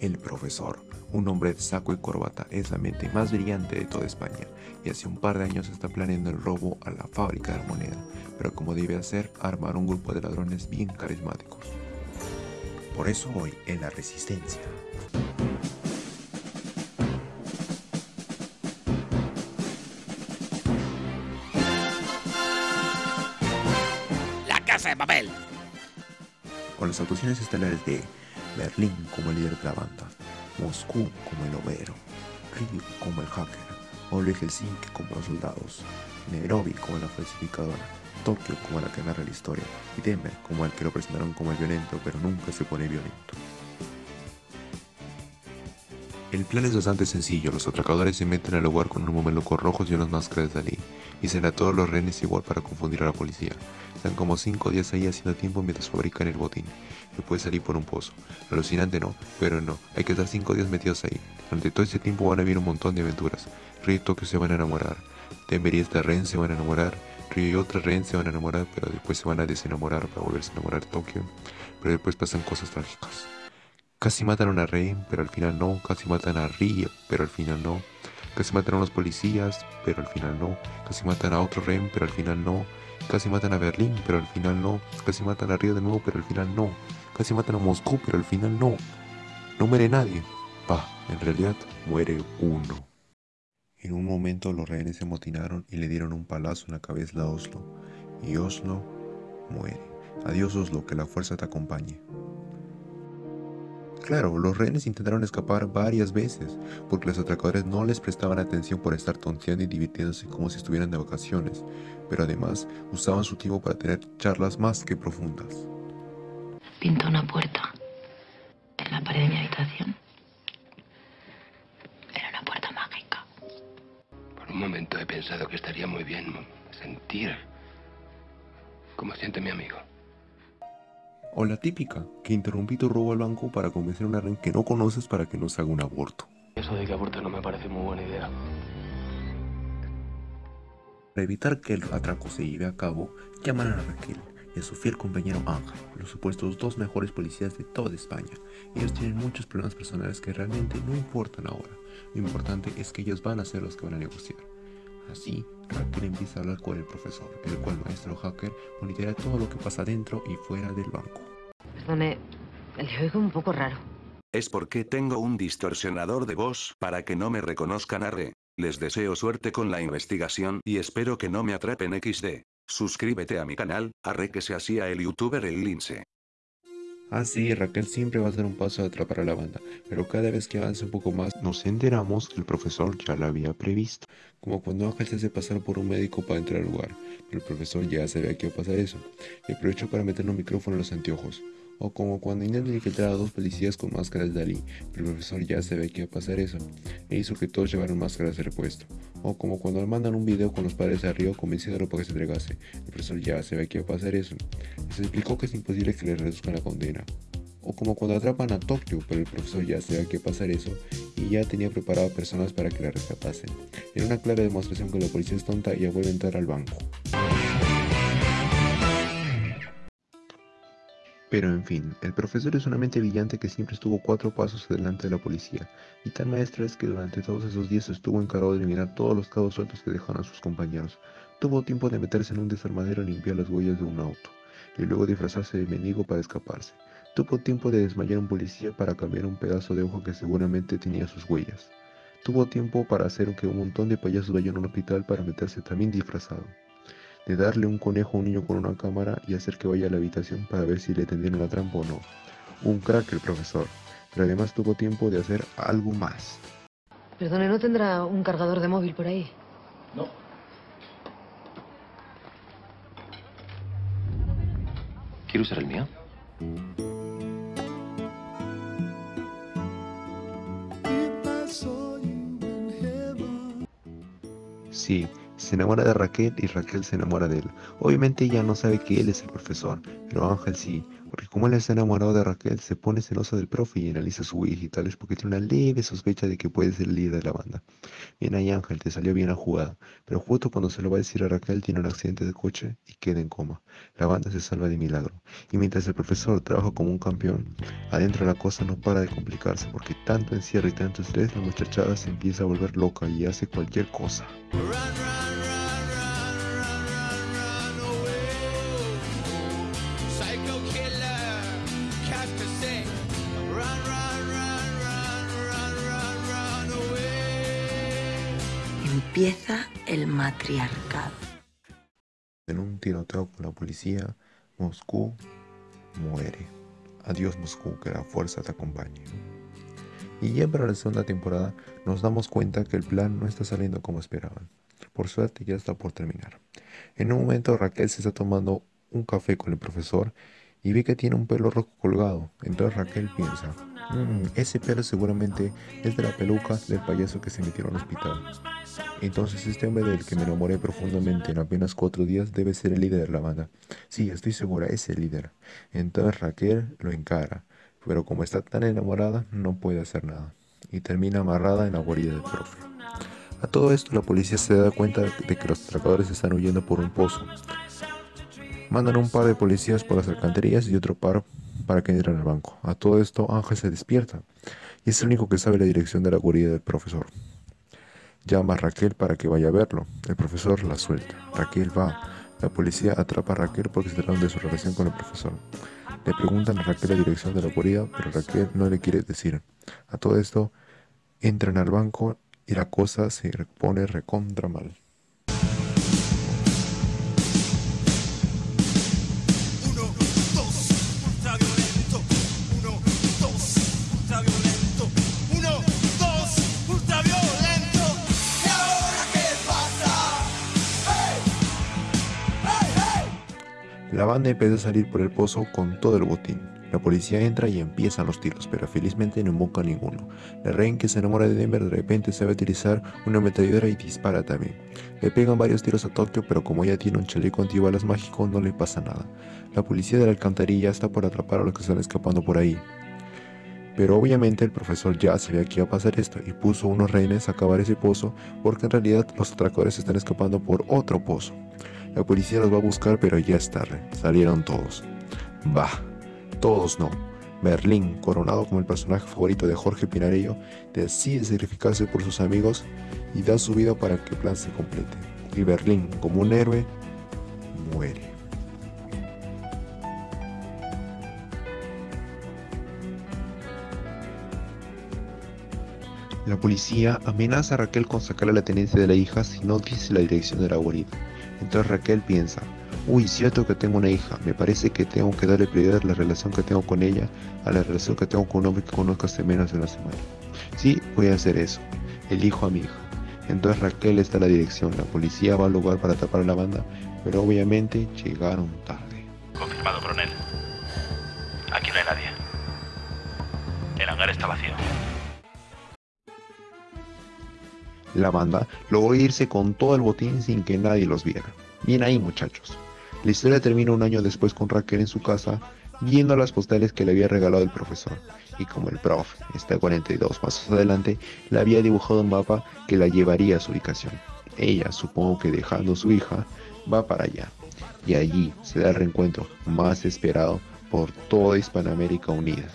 El profesor, un hombre de saco y corbata, es la mente más brillante de toda España y hace un par de años está planeando el robo a la fábrica de la pero como debe hacer, armar un grupo de ladrones bien carismáticos. Por eso hoy en la Resistencia. La casa de papel. Las actuaciones estelares de Berlín como el líder de la banda, Moscú como el obrero, Río como el hacker, Oleg Helsinki como los soldados, Nairobi como la falsificadora, Tokio como la que narra la historia y Denver como el que lo presentaron como el violento pero nunca se pone violento. El plan es bastante sencillo, los atracadores se meten al lugar con unos mamelucos rojos y unas máscaras de Dalí, y se a todos los rehenes igual para confundir a la policía. Están como 5 días ahí haciendo tiempo mientras fabrican el botín, que puede salir por un pozo. Alucinante no, pero no, hay que estar 5 días metidos ahí. Durante todo ese tiempo van a vivir un montón de aventuras. Río y Tokio se van a enamorar, Denver y esta rehén se van a enamorar, Río y otra rehén se van a enamorar, pero después se van a desenamorar para volverse a enamorar de Tokio, pero después pasan cosas trágicas. Casi matan a una rehén, pero al final no. Casi matan a Río, pero al final no. Casi matan a los policías, pero al final no. Casi matan a otro rehén, pero al final no. Casi matan a Berlín, pero al final no. Casi matan a Río de nuevo, pero al final no. Casi matan a Moscú, pero al final no. No muere nadie. Pa, en realidad muere uno. En un momento los rehenes se amotinaron y le dieron un palazo en la cabeza a Oslo. Y Oslo muere. Adiós Oslo, que la fuerza te acompañe. Claro, los rehenes intentaron escapar varias veces, porque los atracadores no les prestaban atención por estar tonteando y divirtiéndose como si estuvieran de vacaciones, pero además usaban su tiempo para tener charlas más que profundas. Pinto una puerta en la pared de mi habitación. Era una puerta mágica. Por un momento he pensado que estaría muy bien sentir como siente mi amigo. O la típica, que interrumpí tu robo al banco para convencer a una ren que no conoces para que no se haga un aborto. Eso de que aborte no me parece muy buena idea. Para evitar que el atraco se lleve a cabo, llaman a Raquel y a su fiel compañero Ángel, los supuestos dos mejores policías de toda España. Ellos tienen muchos problemas personales que realmente no importan ahora. Lo importante es que ellos van a ser los que van a negociar. Así, Raquel empieza a hablar con el profesor, el cual maestro hacker monitorea todo lo que pasa dentro y fuera del banco. Perdone, le oigo un poco raro. Es porque tengo un distorsionador de voz para que no me reconozcan arre. Les deseo suerte con la investigación y espero que no me atrapen XD. Suscríbete a mi canal, arre que se hacía el youtuber el lince. Ah sí, Raquel siempre va a ser un paso de atrapar a la banda, pero cada vez que avance un poco más nos enteramos que el profesor ya lo había previsto. Como cuando Ángel se hace pasar por un médico para entrar al lugar, pero el profesor ya sabía que iba a pasar eso, y aprovechó para meter un micrófono en los anteojos. O como cuando intentan infiltrar a dos policías con máscaras de Dalí, pero el profesor ya sabía que iba a pasar eso, e hizo que todos llevaran máscaras de repuesto. O como cuando le mandan un video con los padres de arriba convenciéndolo para que se entregase, el profesor ya sabía que iba a pasar eso, se explicó que es imposible que le reduzcan la condena. O como cuando atrapan a Tokio, pero el profesor ya sabía que pasar eso, y ya tenía preparado personas para que la rescatasen. Era una clara demostración que la policía es tonta y ya vuelve a entrar al banco. Pero en fin, el profesor es una mente brillante que siempre estuvo cuatro pasos adelante de la policía, y tan maestra es que durante todos esos días estuvo encargado de eliminar todos los cabos sueltos que dejaron a sus compañeros. Tuvo tiempo de meterse en un desarmadero y limpiar las huellas de un auto, y luego disfrazarse de mendigo para escaparse. Tuvo tiempo de desmayar a un policía para cambiar un pedazo de ojo que seguramente tenía sus huellas. Tuvo tiempo para hacer que un montón de payasos vayan a un hospital para meterse también disfrazado de darle un conejo a un niño con una cámara y hacer que vaya a la habitación para ver si le tendieron la trampa o no. Un crack el profesor, pero además tuvo tiempo de hacer algo más. Perdone, ¿no tendrá un cargador de móvil por ahí? No. ¿Quiere usar el mío? Sí, Se enamora de Raquel y Raquel se enamora de él. Obviamente ella no sabe que él es el profesor, pero Ángel sí, porque como él está enamorado de Raquel, se pone celoso del profe y analiza su huella y tales porque tiene una leve sospecha de que puede ser el líder de la banda. Bien ahí Ángel, te salió bien la jugada, pero justo cuando se lo va a decir a Raquel tiene un accidente de coche y queda en coma. La banda se salva de milagro. Y mientras el profesor trabaja como un campeón, adentro la cosa no para de complicarse porque tanto encierro y tanto estrés, la muchachada se empieza a volver loca y hace cualquier cosa. Empieza el matriarcado. En un tiroteo con la policía, Moscú muere. Adiós Moscú, que la fuerza te acompañe. Y ya para la segunda temporada nos damos cuenta que el plan no está saliendo como esperaban. Por suerte ya está por terminar. En un momento Raquel se está tomando un café con el profesor y ve que tiene un pelo rojo colgado. Entonces Raquel piensa, "Mm, ese pelo seguramente es de la peluca del payaso que se metió al hospital. Entonces este hombre del que me enamoré profundamente en apenas cuatro días debe ser el líder de la banda. Sí, estoy segura, es el líder. Entonces Raquel lo encara, pero como está tan enamorada no puede hacer nada. Y termina amarrada en la guarida del profe. A todo esto la policía se da cuenta de que los atracadores están huyendo por un pozo. Mandan un par de policías por las alcantarillas y otro par para que entren al banco. A todo esto Ángel se despierta y es el único que sabe la dirección de la guarida del profesor. Llama a Raquel para que vaya a verlo. El profesor la suelta. Raquel va. La policía atrapa a Raquel porque se trataron de su relación con el profesor. Le preguntan a Raquel la dirección de la guarida, pero Raquel no le quiere decir. A todo esto, entran al banco y la cosa se pone recontra mal. La banda empieza a salir por el pozo con todo el botín. La policía entra y empiezan los tiros, pero felizmente no invoca ninguno. La reina que se enamora de Denver de repente sabe utilizar una ametralladora y dispara también. Le pegan varios tiros a Tokio, pero como ella tiene un chaleco antibalas mágico no le pasa nada. La policía de la alcantarilla está por atrapar a los que están escapando por ahí. Pero obviamente el profesor ya sabía que iba a pasar esto y puso unos rehenes a acabar ese pozo porque en realidad los atracadores están escapando por otro pozo. La policía los va a buscar pero ya es tarde, salieron todos. Bah, todos no. Berlín, coronado como el personaje favorito de Jorge Pinarello, decide sacrificarse por sus amigos y da su vida para que el plan se complete. Y Berlín, como un héroe, muere. La policía amenaza a Raquel con sacarle la tenencia de la hija si no dice la dirección de la guarida. Entonces Raquel piensa, uy, cierto que tengo una hija, me parece que tengo que darle prioridad a la relación que tengo con ella a la relación que tengo con un hombre que conozco hace menos de una semana. Sí, voy a hacer eso, elijo a mi hija. Entonces Raquel está a la dirección, la policía va al lugar para tapar a la banda, pero obviamente llegaron tarde. Confirmado, coronel. Aquí no hay nadie. El hangar está vacío. La banda logró irse con todo el botín sin que nadie los viera. Bien ahí muchachos. La historia termina un año después con Raquel en su casa viendo las postales que le había regalado el profesor. Y como el prof está a 42 pasos adelante, le había dibujado un mapa que la llevaría a su ubicación. Ella, supongo que dejando a su hija, va para allá. Y allí se da el reencuentro más esperado por toda Hispanoamérica unida.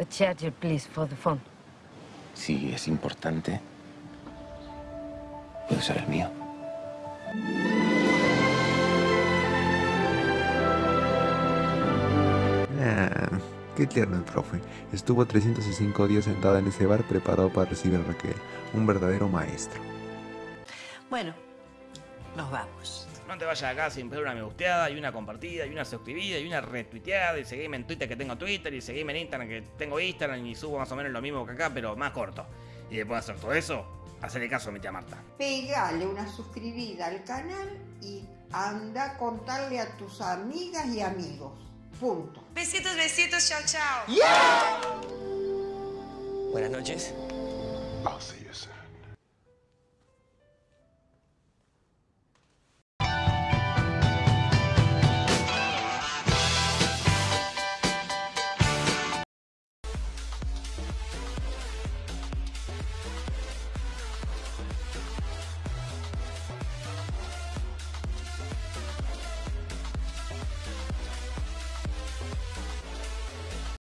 A charger, please, for the phone. Si es importante, puede ser el mío. Ah, qué tierno el profe. Estuvo 305 días sentada en ese bar preparado para recibir a Raquel. Un verdadero maestro. Bueno, nos vamos. No te vayas acá sin pedir una me gusteada, y una compartida, y una suscribida, y una retuiteada, y seguime en Twitter que tengo Twitter, y seguime en Instagram que tengo Instagram, y subo más o menos lo mismo que acá, pero más corto. Y después de hacer todo eso, hacerle caso a mi tía Marta. Pegale una suscribida al canal y anda a contarle a tus amigas y amigos. Punto. Besitos, besitos, chao, chao. Buenas noches. I'll see you soon.